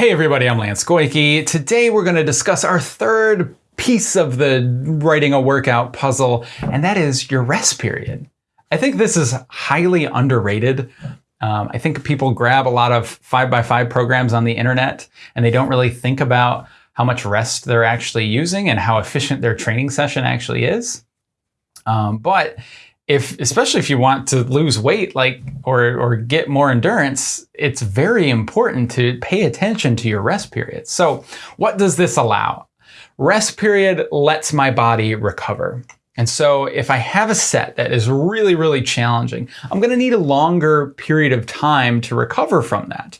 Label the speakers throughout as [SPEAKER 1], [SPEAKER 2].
[SPEAKER 1] Hey everybody, I'm Lance Goyke. Today we're going to discuss our third piece of the writing a workout puzzle, and that is your rest period. I think this is highly underrated. Um, I think people grab a lot of 5 by 5 programs on the internet and they don't really think about how much rest they're actually using and how efficient their training session actually is. Um, but if especially if you want to lose weight like or or get more endurance it's very important to pay attention to your rest period. So what does this allow? Rest period lets my body recover. And so if i have a set that is really really challenging i'm going to need a longer period of time to recover from that.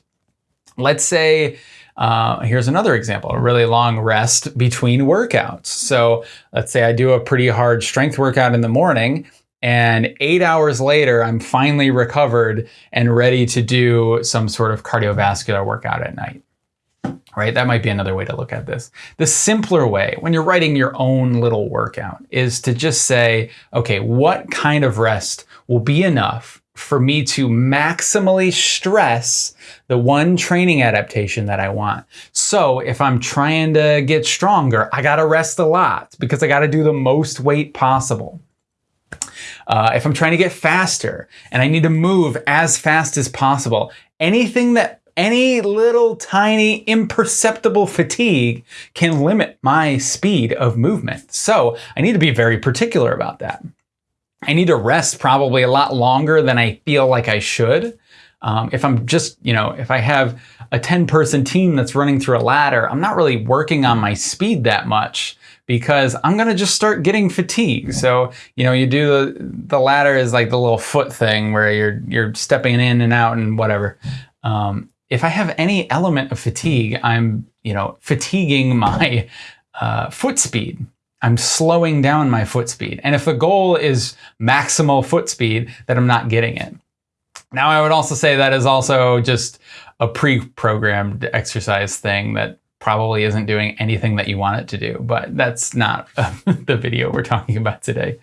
[SPEAKER 1] Let's say uh, here's another example, a really long rest between workouts. So let's say I do a pretty hard strength workout in the morning and eight hours later, I'm finally recovered and ready to do some sort of cardiovascular workout at night. Right? That might be another way to look at this. The simpler way, when you're writing your own little workout, is to just say, okay, what kind of rest will be enough for me to maximally stress the one training adaptation that I want. So if I'm trying to get stronger, I gotta rest a lot because I gotta do the most weight possible. Uh, if I'm trying to get faster and I need to move as fast as possible, anything that any little tiny imperceptible fatigue can limit my speed of movement. So I need to be very particular about that. I need to rest probably a lot longer than I feel like I should. Um, if I'm just, you know, if I have a 10 person team that's running through a ladder, I'm not really working on my speed that much because I'm gonna just start getting fatigued. So, you know, you do the the ladder is like the little foot thing where you're you're stepping in and out and whatever. Um, if I have any element of fatigue, I'm, you know, fatiguing my uh, foot speed. I'm slowing down my foot speed. And if the goal is maximal foot speed, then I'm not getting it. Now, I would also say that is also just a pre-programmed exercise thing that probably isn't doing anything that you want it to do, but that's not the video we're talking about today.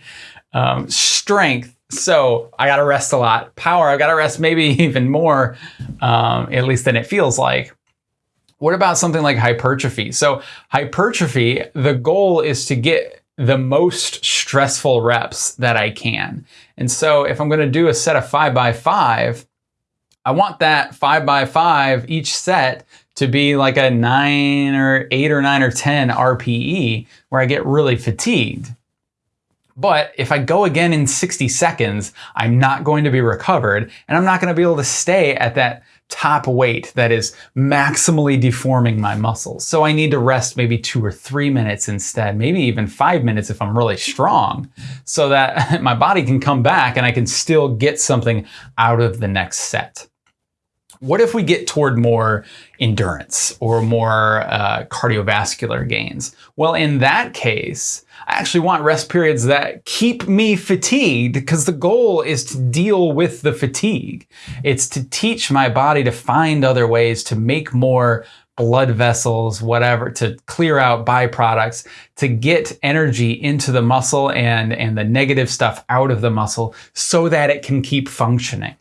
[SPEAKER 1] Um, strength. So I got to rest a lot. Power, I've got to rest maybe even more, um, at least than it feels like. What about something like hypertrophy? So hypertrophy, the goal is to get the most stressful reps that I can. And so if I'm going to do a set of five by five, I want that five by five each set to be like a nine or eight or nine or 10 RPE where I get really fatigued. But if I go again in 60 seconds, I'm not going to be recovered and I'm not going to be able to stay at that top weight that is maximally deforming my muscles. So I need to rest maybe two or three minutes instead, maybe even five minutes if I'm really strong, so that my body can come back and I can still get something out of the next set. What if we get toward more endurance or more uh, cardiovascular gains? Well, in that case, I actually want rest periods that keep me fatigued because the goal is to deal with the fatigue. It's to teach my body to find other ways to make more blood vessels, whatever, to clear out byproducts, to get energy into the muscle and, and the negative stuff out of the muscle so that it can keep functioning.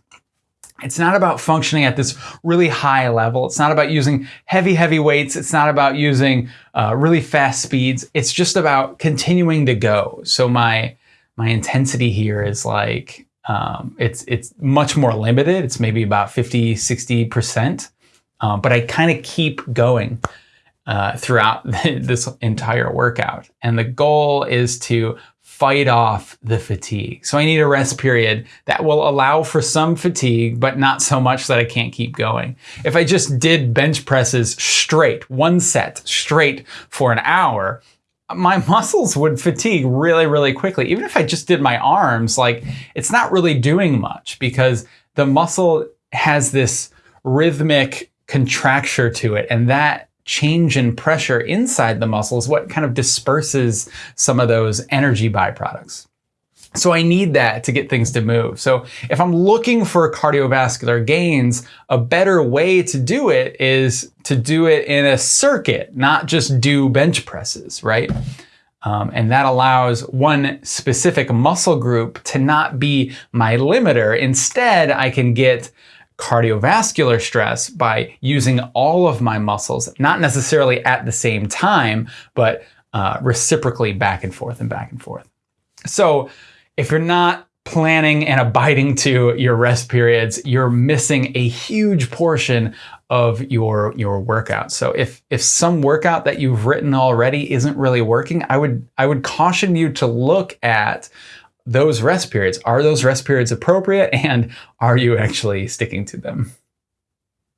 [SPEAKER 1] It's not about functioning at this really high level. It's not about using heavy, heavy weights. It's not about using uh, really fast speeds. It's just about continuing to go. So my, my intensity here is like, um, it's, it's much more limited. It's maybe about 50, 60%. Um, but I kind of keep going uh, throughout this entire workout. And the goal is to fight off the fatigue. So I need a rest period that will allow for some fatigue, but not so much that I can't keep going. If I just did bench presses straight, one set straight for an hour, my muscles would fatigue really, really quickly. Even if I just did my arms, like it's not really doing much because the muscle has this rhythmic contracture to it. And that change in pressure inside the muscle is what kind of disperses some of those energy byproducts. So I need that to get things to move. So if I'm looking for cardiovascular gains, a better way to do it is to do it in a circuit, not just do bench presses, right? Um, and that allows one specific muscle group to not be my limiter. Instead, I can get cardiovascular stress by using all of my muscles, not necessarily at the same time, but uh, reciprocally back and forth and back and forth. So if you're not planning and abiding to your rest periods, you're missing a huge portion of your your workout. So if if some workout that you've written already isn't really working, I would I would caution you to look at those rest periods. Are those rest periods appropriate and are you actually sticking to them?